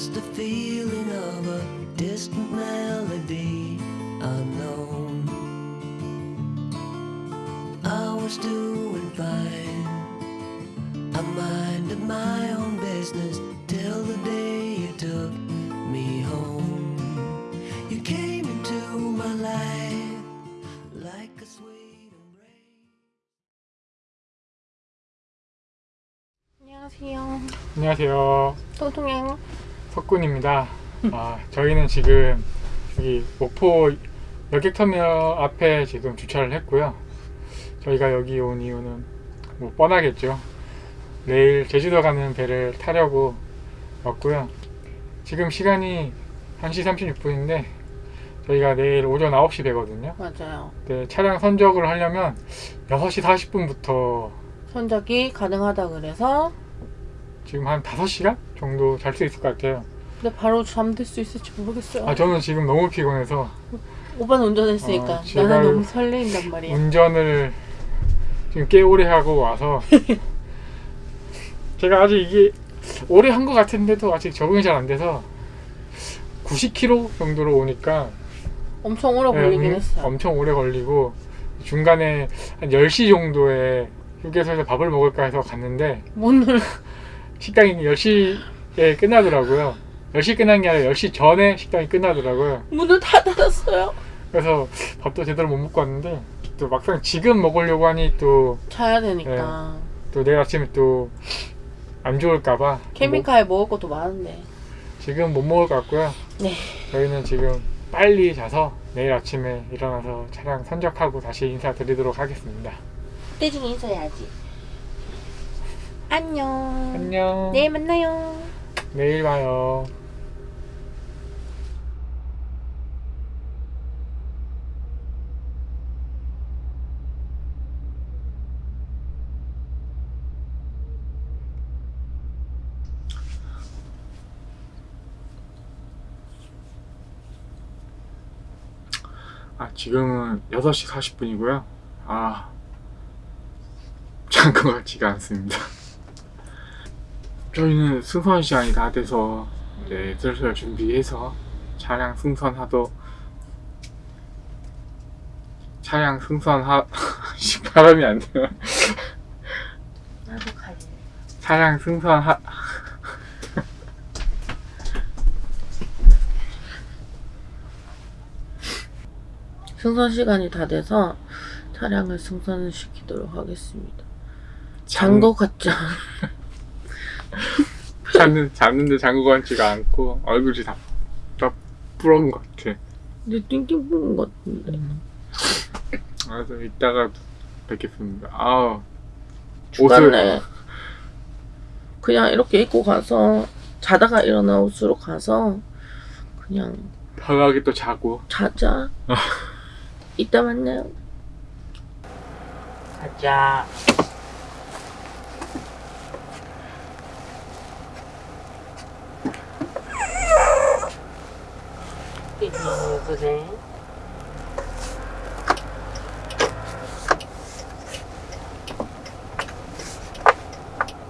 just the feeling of a distant melody unknown. I was doing fine. I minded my own business till the day you took me home. You came into my life like a sweet embrace. 안녕하세요. 안녕하세요. 통통행. 석군입니다. 아, 저희는 지금 여기 목포 여객터미널 앞에 지금 주차를 했고요. 저희가 여기 온 이유는 뭐 뻔하겠죠. 내일 제주도 가는 배를 타려고 왔고요. 지금 시간이 1시 36분인데 저희가 내일 오전 9시 배거든요. 맞아요. 네, 차량 선적을 하려면 6시 40분부터 선적이 가능하다 그래서 지금 한 5시간 정도 잘 수 있을 것 같아요. 근데 바로 잠들 수 있을지 모르겠어요. 아, 저는 지금 너무 피곤해서 오빠는 운전했으니까 어, 나는 너무 설레인단 말이야. 운전을 지금 꽤 오래 하고 와서 제가 아직 이게 오래 한 것 같은데도 아직 적응이 잘 안 돼서 90km 정도로 오니까 엄청 오래 걸리긴 네, 음, 했어요. 엄청 오래 걸리고 중간에 한 10시 정도에 휴게소에서 밥을 먹을까 해서 갔는데 문을 식당이 10시에 끝나더라고요 10시 끝난 게 아니라 10시 전에 식당이 끝나더라고요 문을 다 닫았어요. 그래서 밥도 제대로 못 먹고 왔는데 또 막상 지금 먹으려고 하니 또 자야 되니까. 또 내일 아침에 또 안 좋을까봐 뭐 캠핑카에 먹을 것도 많은데. 지금 못 먹을 것 같고요. 네. 저희는 지금 빨리 자서 내일 아침에 일어나서 차량 선적하고 다시 인사드리도록 하겠습니다. 떼중 인사해야지. 안녕. 안녕. 내일 만나요. 내일 봐요. 지금은 6시 40분이고요. 아, 잔 것 같지가 않습니다. 저희는 승선 시간이 다 돼서 이제 슬슬 준비해서 차량 승선하도 차량 승선하 씨, 발음이 안 돼요. 차량 승선하 승선 시간이 다 돼서 차량을 승선을 시키도록 하겠습니다. 잔거 같죠? 잤는 잤는데 잔것 같지가 않고 얼굴이 다, 다 부러운 것 같아. 근데 띵띵 부는 것 같은데. 그래서 이따가 뵙겠습니다. 아우 주간에 그냥 이렇게 입고 가서 자다가 일어나 옷으로 가서 그냥 편하게 또 자고 자자. 이따 만나요. 가자. 그래.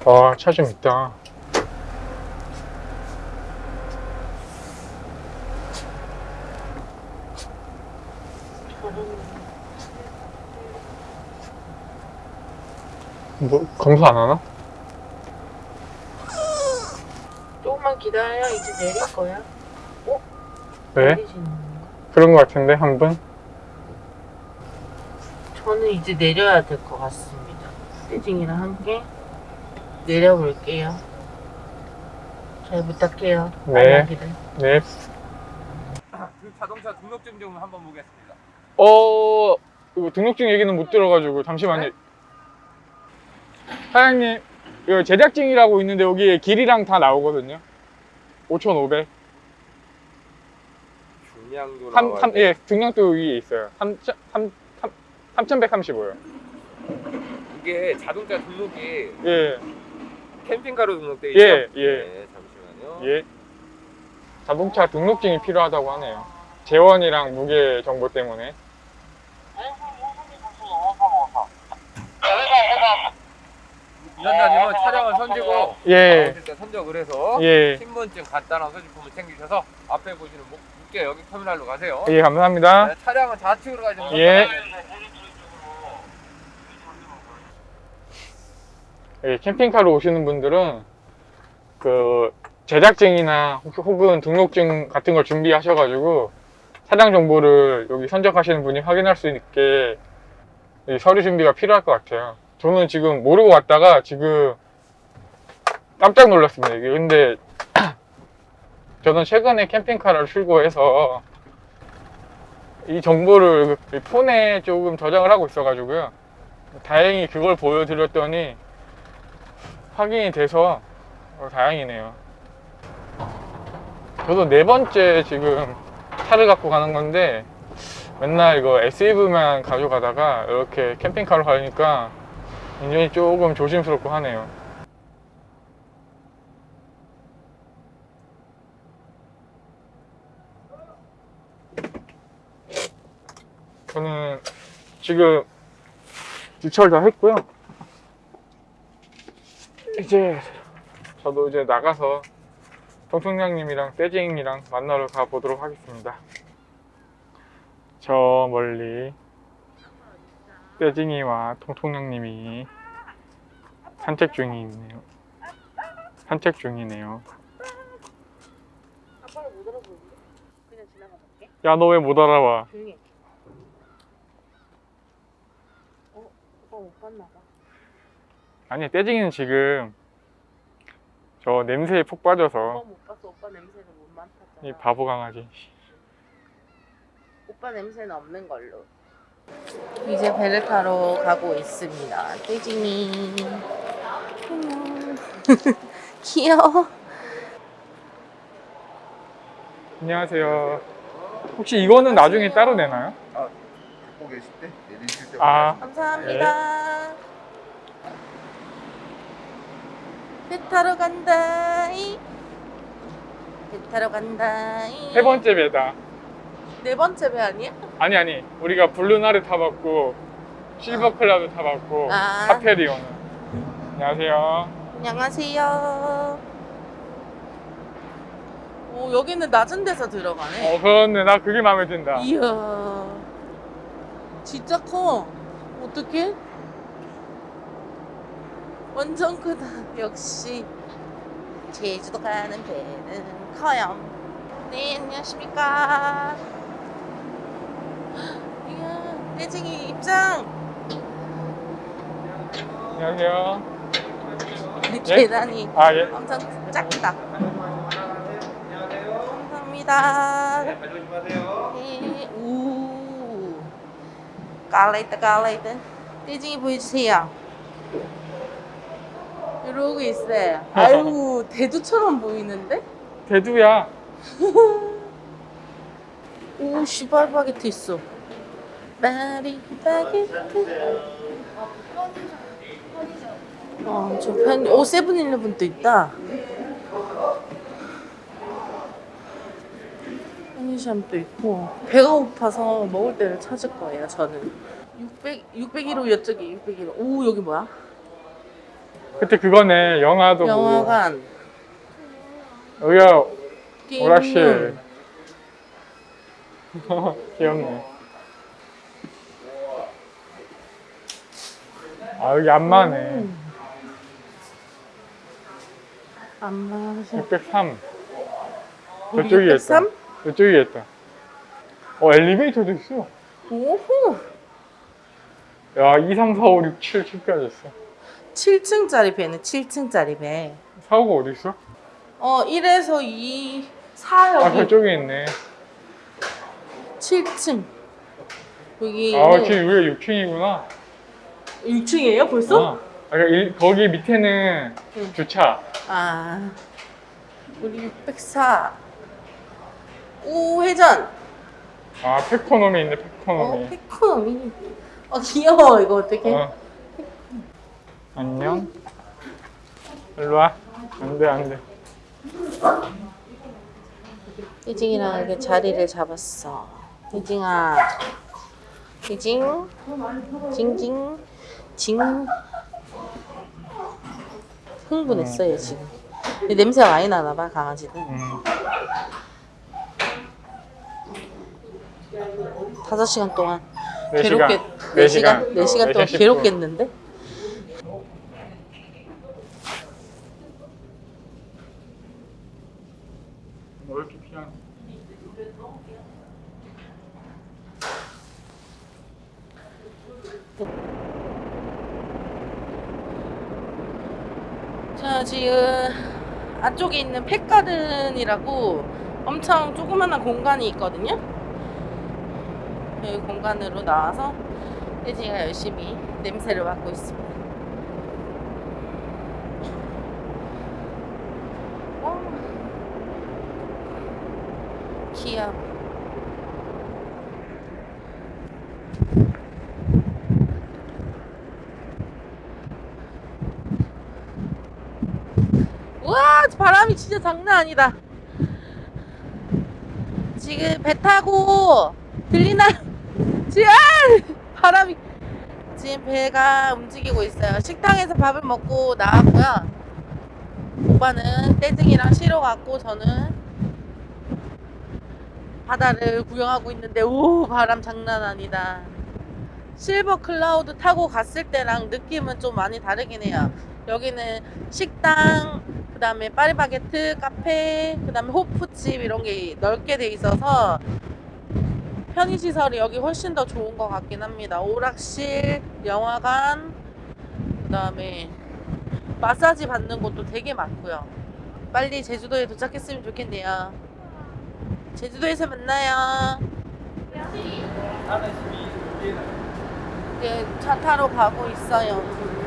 아, 차 좀 있다. 뭐 검사 안 하나? 조금만 기다려. 이제 내릴 거야. 왜? 내리시는 건가? 그런 것 같은데 한 분? 저는 이제 내려야 될 것 같습니다. 스테징이랑 함께 내려볼게요. 잘 부탁해요. 네. 네. 그 자동차 등록증 좀 한번 보겠습니다. 어, 등록증 얘기는 못 들어가지고 잠시만요. 사장님, 이거 제작증이라고 있는데 여기에 길이랑 다 나오거든요. 5,500. 중량도 3, 나와야 3, 돼. 예, 중량도 위에 있어요. 3, 3, 3, 3,135요. 이게 자동차 등록이 예, 캠핑카로 등록돼 있죠? 예, 예. 네, 잠시만요. 예. 자동차 등록증이 필요하다고 하네요. 재원이랑 무게 정보 때문에. 위원장님은 차량을 선지고 예. 나오실 때 선적을 해서 예. 신분증 간단한 소지품을 챙기셔서 앞에 보시는 목- 국제 여객 터미널로 가세요. 예, 감사합니다. 네, 차량은 좌측으로 가시면 예. 예, 캠핑카로 오시는 분들은 그 제작증이나 혹- 혹은 등록증 같은 걸 준비하셔가지고 차량 정보를 여기 선적하시는 분이 확인할 수 있게 이 서류 준비가 필요할 것 같아요. 저는 지금 모르고 왔다가 지금 깜짝 놀랐습니다. 이게 근데 저는 최근에 캠핑카를 출고해서 이 정보를 이 폰에 조금 저장을 하고 있어 가지고요. 다행히 그걸 보여드렸더니 확인이 돼서 어, 다행이네요. 저도 네 번째 지금 차를 갖고 가는 건데 맨날 이거 SUV만 가져가다가 이렇게 캠핑카로 가니까 굉장히 조금 조심스럽고 하네요. 저는 지금 주차를 다 했고요. 이제 저도 이제 나가서 통통장님이랑 떼징이랑 만나러 가보도록 하겠습니다. 저 멀리 떼징이와 통통장님이 산책 중이네요. 산책 중이네요. 아빠를 못 알아보는데? 그냥 지나가 볼게. 야, 너 왜 못 알아와? 조용히 해. 어? 오빠 못 봤나 봐. 아니, 떼징이는 지금 저 냄새에 푹 오빠 빠져서 못 봤어. 오빠 냄새는 못 맡았잖아. 이 바보 강아지. 오빠 냄새는 없는 걸로. 이제 배를 타러 가고 있습니다. 안녕. 귀여워. 안녕하세요. 혹시 이거는 나중에 따로 내나요? 갖고 계실 때 내리실 때 아, 감사합니다. 배 타러 간다이. 배 타러 간다이. 세 번째 배다. 네 번째 배 아니야? 아니 아니 우리가 블루나르 타봤고 실버 클라우드 타봤고 아. 카페리오는 안녕하세요 안녕하세요. 오 여기는 낮은 데서 들어가네. 어 그렇네 나 그게 마음에 든다 이야, 진짜 커. 어떡해? 완전 크다. 역시 제주도 가는 배는 커요. 네, 안녕하십니까. 떼징이 입장. 안녕하세요 예? 계단이 아 예 엄청 작다. 감사합니다. 네, 우. 깔라있다, 깔라있다. 떼징이 보여주세요. 이러고 있어요. 아유, 대두처럼 보이는데? 대두야 오, 시발 바게트 있어. 파리 바게트. 어, 저 편, 오, 세븐일레븐도 있다. 편의점도 있고. 배가 고파서 먹을 데를 찾을 거예요, 저는. 600, 601호 이쪽이 601호. 오, 여기 뭐야? 그때 그거네 영화도 영화관. 보고 여기가. 오락실 귀엽네 아 여기 안마네 음. 안 마셔. 603 우리 저쪽에 있다 603? 저쪽에 있다 어 엘리베이터도 있어 오호. 야 2, 3, 4, 5, 6, 7, 7까지 있어 7층짜리 배는 7층짜리 배. 사고가 어디 있어? 어, 1에서 2, 4아 여기 저쪽에 있네 7층. 여기 아 지금 우리가 6층이구나 6층이에요 벌써? 어. 아, 그러니까 일- 거기 밑에는 응. 주차 아, 우리 604. 오, 회전. 아 페코놈이 있네 어, 페코놈이 페코미. 어, 귀여워. 이거 어떻게? 어. 안녕 일로 와 안 돼 안돼 혜징이랑 이렇게 자리를 잡았어. 혜징아. 혜징. 징징. 징. 흥분했어요 지금. 근데 냄새가 많이 나나 봐 강아지는. 음. 다섯 시간 동안 네 괴롭게 시간. 네 시간 네 어, 시간 네 동안 시간 괴롭겠는데? 뭐 이렇게 피한 자 지금 안쪽에 있는 펫가든이라고 엄청 조그마한 공간이 있거든요. 여기 공간으로 나와서 떼지가 열심히 냄새를 맡고 있습니다. 와. 귀여워. 와 바람이 진짜 장난 아니다. 지금 배 타고 들리나? 지금 바람이. 지금 배가 움직이고 있어요. 식당에서 밥을 먹고 나왔고요. 오빠는 떼증이랑 쉬러 갔고 저는 바다를 구경하고 있는데 오 바람 장난 아니다. 실버 클라우드 타고 갔을 때랑 느낌은 좀 많이 다르긴 해요. 여기는 식당 그 다음에 파리바게트 카페 그 다음에 호프집 이런 게 넓게 돼 있어서 편의시설이 여기 훨씬 더 좋은 것 같긴 합니다. 오락실 영화관 그 다음에 마사지 받는 곳도 되게 많고요. 빨리 제주도에 도착했으면 좋겠네요. 제주도에서 만나요. 이제 차 타러 가고 있어요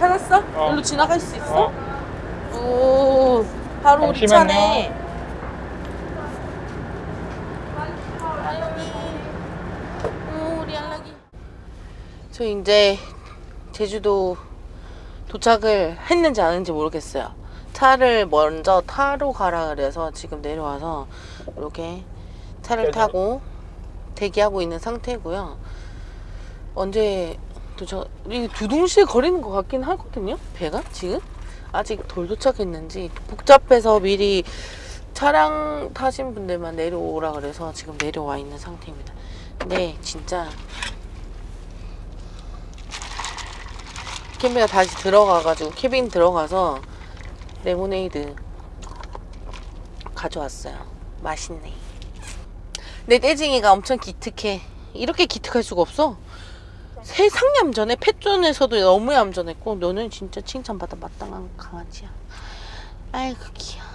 찾았어? 어. 일로 지나갈 수 있어? 어, 오, 바로 우리. 차네. 저 이제 제주도 도착을 했는지 안 했는지 모르겠어요. 차를 먼저 타러 가라 그래서 지금 내려와서 이렇게 차를. 타고 대기하고 있는 상태고요. 언제 도착, 이 두둥실 거리는 것 같긴 하거든요. 배가 지금 아직 덜 도착했는지 복잡해서 미리 차량 타신 분들만 내려오라 그래서 지금 내려와 있는 상태입니다. 근데 진짜 캠비가 다시 들어가가지고 cabin 들어가서 레모네이드 가져왔어요. 맛있네. 내 떼징이가 엄청 기특해. 이렇게 기특할 수가 없어. 세상 얌전해. 펫존에서도 너무 얌전했고 너는 진짜 칭찬받아 마땅한 강아지야. 아이고 귀여워.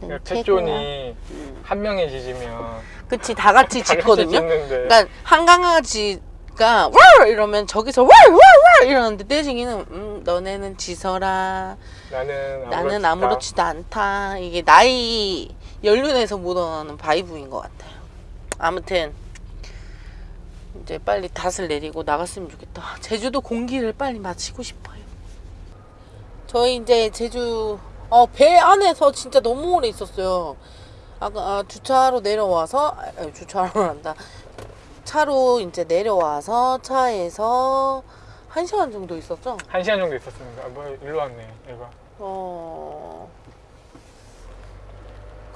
넌 그러니까 최고야. 펫존이 음. 한 명이 짖으면 그치 다 같이 짖거든요. 그러니까 한 강아지가 월 이러면 저기서 월월월 이러는데 떼징이는 음, 너네는 짖어라. 나는 나는 아무렇지도 아무렇지도 않다. 이게 나이 연륜에서 묻어나는 바이브인 것 같아요. 아무튼 이제 빨리 닷을 내리고 나갔으면 좋겠다. 제주도 공기를 빨리 마치고 싶어요. 저희 이제 제주 어, 배 안에서 진짜 너무 오래 있었어요. 아까 아, 주차로 내려와서 아, 아, 주차로 한다. 차로 이제 내려와서 차에서 한 시간 정도 있었죠. 한 시간 정도 있었습니다. 아, 뭐 일로 왔네, 얘가. 어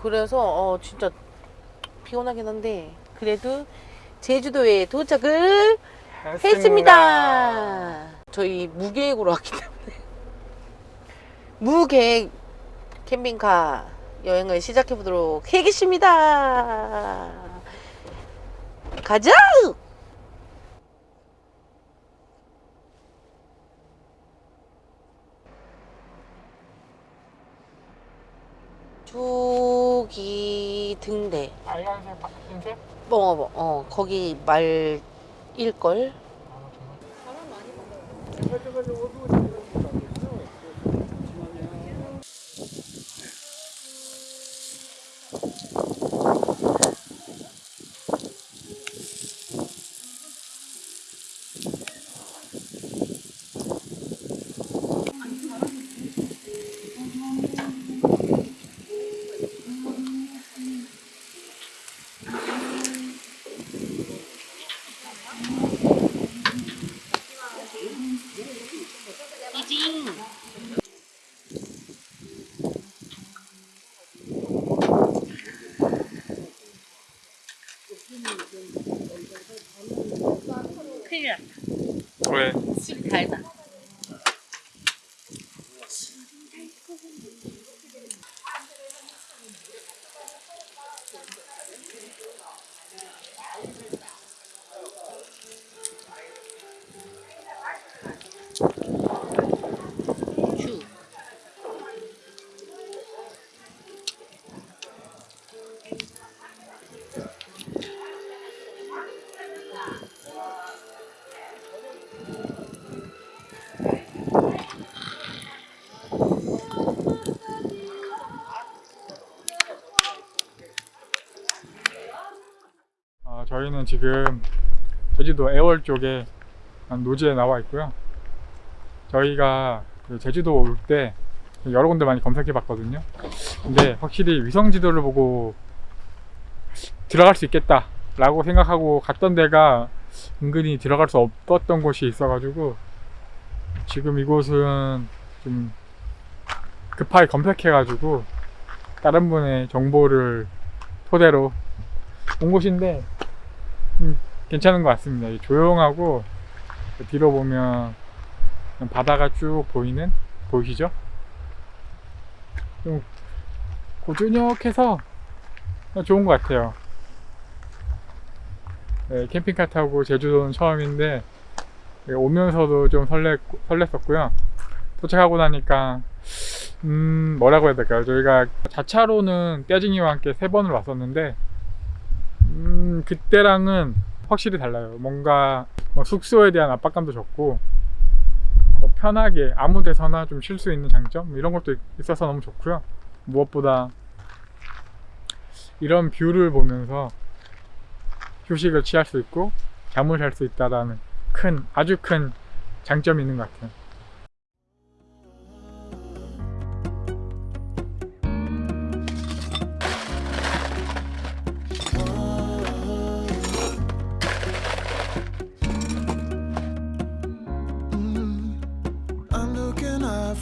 그래서 어 진짜 피곤하긴 한데 그래도 제주도에 도착을 했습니다. 저희 무계획으로 왔기 때문에 무계획 캠핑카 여행을 시작해 보도록 하겠습니다. 가자! 저기 등대 빨간색, 파- 흰색? 뭐, 뭐, 어 거기 말일걸 어, 저희는 지금 제주도 애월 쪽에 한 노지에 나와 있고요. 저희가 그 제주도 올 때 여러 군데 많이 검색해 봤거든요. 근데 확실히 위성 지도를 보고 들어갈 수 있겠다 라고 생각하고 갔던 데가 은근히 들어갈 수 없었던 곳이 있어 가지고 지금 이곳은 좀 급하게 검색해 가지고 다른 분의 정보를 토대로 온 곳인데 음, 괜찮은 것 같습니다. 이 조용하고 그 뒤로 보면 바다가 쭉 보이는 보이시죠? 좀 고즈넉해서 좋은 것 같아요. 네, 캠핑카 타고 제주도는 처음인데 네, 오면서도 좀 설레, 설렜었고요. 도착하고 나니까 음 뭐라고 해야 될까요? 저희가 자차로는 떼징이와 함께 세 번을 왔었는데 음, 그때랑은 확실히 달라요. 뭔가 뭐 숙소에 대한 압박감도 적고 뭐 편하게 아무 데서나 좀 쉴 수 있는 장점 뭐 이런 것도 있- 있어서 너무 좋고요. 무엇보다 이런 뷰를 보면서 휴식을 취할 수 있고 잠을 잘 수 있다라는 큰 아주 큰 장점이 있는 것 같아요.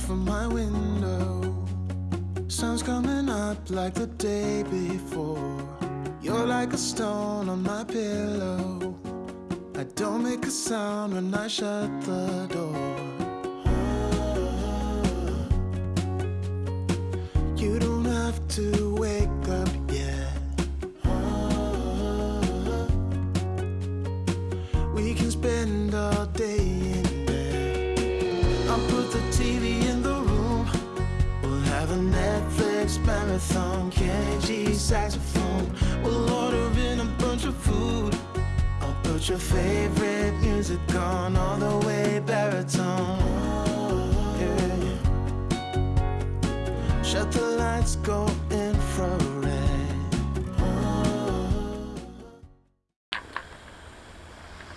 From my window. Sun's coming up like the day before. You're like a stone on my pillow. I don't make a sound when I shut the door. You don't have to wake up yet. We can spend all day in bed. I'll put the TV in the room. We'll have a Netflix marathon. Kenny G saxophone. Put your favorite music on all the way baritone. Yeah. Shut the lights, go infrared.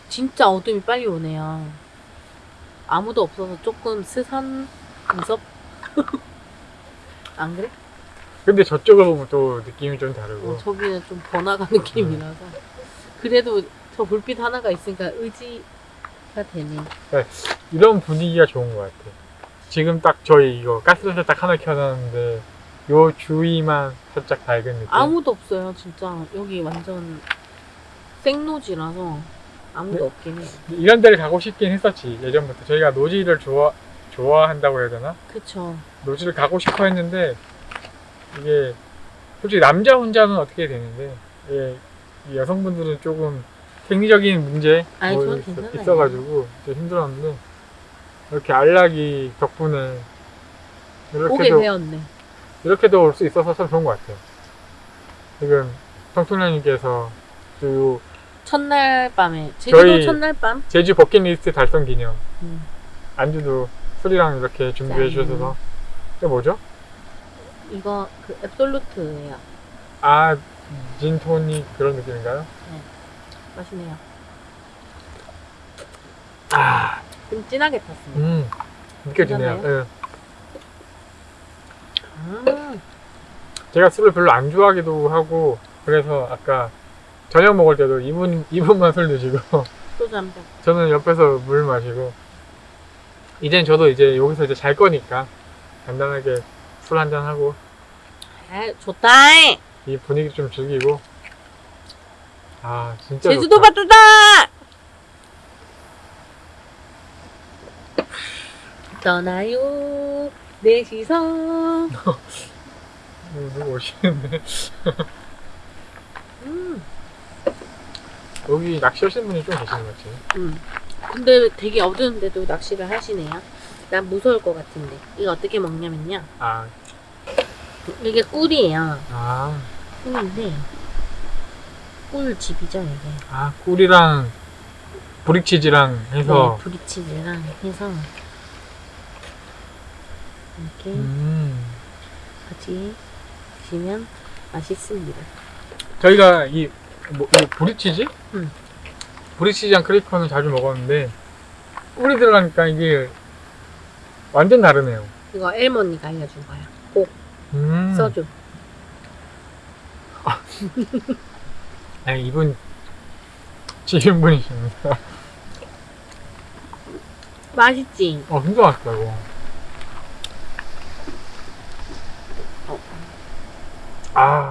진짜 어둠이 빨리 오네요. 아무도 없어서 조금 스산 무섭. 안 그래? 근데 저쪽을 보면 또 느낌이 좀 다르고 어, 저기는 좀 번화가 느낌이라서. 그래도 저 불빛 하나가 있으니까 의지가 되네. 이런 분위기가 좋은 것 같아. 지금 딱 저희 이거 가스레인지 딱 하나 켜놨는데 요 주위만 살짝 밝은 느낌. 아무도 없어요, 진짜. 여기 완전 생노지라서 아무도 네. 없긴 해. 이런 데를 가고 싶긴 했었지 예전부터 저희가 노지를 좋아 좋아한다고 해야 되나? 그쵸. 노지를 가고 싶어 했는데 이게 솔직히 남자 혼자는 어떻게 되는데 예, 이 여성분들은 조금 생리적인 문제 아니, 뭐 있-. 있어가지고 좀 힘들었는데 이렇게 안락이 덕분에 이렇게도. 이렇게도 올 수 있어서 참 좋은 것 같아요. 지금 청소년님께서 그 첫날 밤에 제주도 첫날 밤? 제주 버킷리스트 달성 기념 음. 안주도 술이랑 이렇게 준비해 짠. 주셔서 이게 뭐죠? 이거 그 앱솔루트예요. 아 진토닉 그런 느낌인가요? 맛있네요. 아, 좀 진하게 탔습니다. 음 느껴지네요. 예. 음, 제가 술을 별로 안 좋아하기도 하고 그래서 아까 저녁 먹을 때도 이분 이분만 술 드시고 소주 한 병. 저는 옆에서 물 마시고 이젠 저도 이제 여기서 이제 잘 거니까 간단하게 술 한 잔 하고 아, 좋다. 이 분위기 좀 즐기고 아 진짜 제주도 좋다. 바다다! 떠나요 넷이서 누구 오시는데. 음. 여기 낚시하시는 분이 좀 계시는 것 같아요. 음. 근데 되게 어두운데도 낚시를 하시네요. 난 무서울 것 같은데. 이거 어떻게 먹냐면요. 아. 이게 꿀이에요. 아. 꿀인데 꿀집이죠 이게 아 꿀이랑 브리치즈랑 해서 네, 브리치즈랑 해서 이렇게 음. 같이 드시면 맛있습니다 저희가 이, 뭐, 이 브리치즈? 음. 브리치즈랑 크래커는 자주 먹었는데 꿀이 들어가니까 이게 완전 다르네요. 이거 엘머니가 알려준 거야 꼭 음. 써줘 아니 이분 지인분이십니다. 맛있지? 어 진짜 맛있다 이거. 아.